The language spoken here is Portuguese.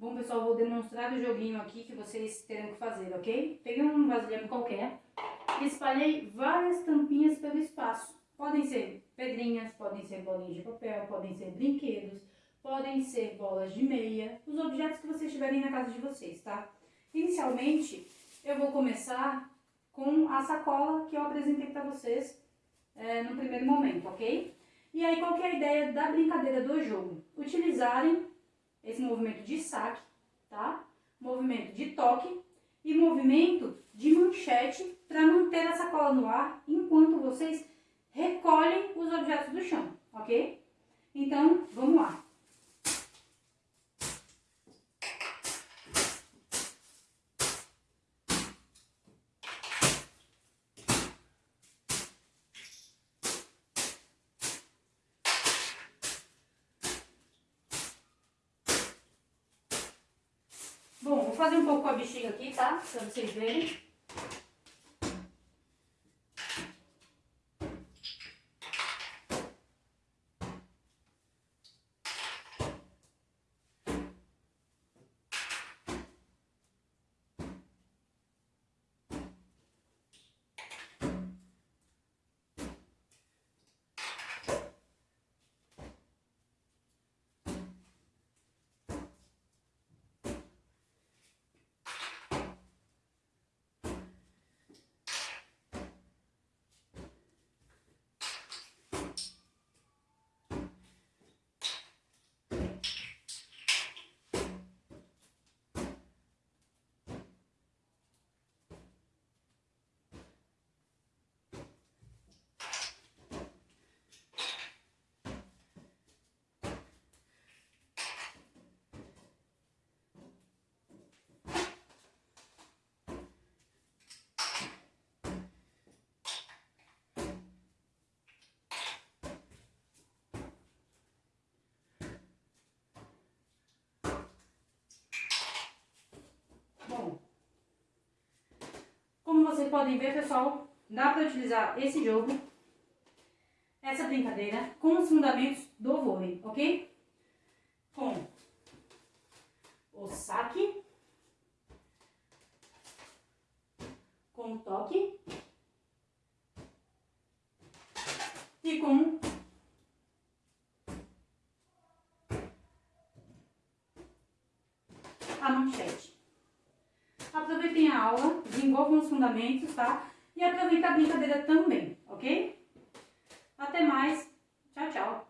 Bom, pessoal, vou demonstrar o joguinho aqui que vocês terão que fazer, ok? Peguei um vasilhame qualquer e espalhei várias tampinhas pelo espaço. Podem ser pedrinhas, podem ser bolinhas de papel, podem ser brinquedos, podem ser bolas de meia, os objetos que vocês tiverem na casa de vocês, tá? Inicialmente, eu vou começar com a sacola que eu apresentei para vocês é, no primeiro momento, ok? E aí, qual que é a ideia da brincadeira do jogo? Utilizarem esse movimento de saque, tá? Movimento de toque e movimento de manchete para manter a sacola no ar enquanto vocês recolhem os objetos do chão, ok? Então, vamos lá. Bom, vou fazer um pouco com a bexiga aqui, tá? Pra vocês verem. Vocês podem ver, pessoal, dá para utilizar esse jogo, essa brincadeira, com os fundamentos do vôlei, ok? Com o saque, com o toque e com a manchete. Aula, desenvolvam os fundamentos, tá? E aproveitem a brincadeira também, ok? Até mais. Tchau, tchau.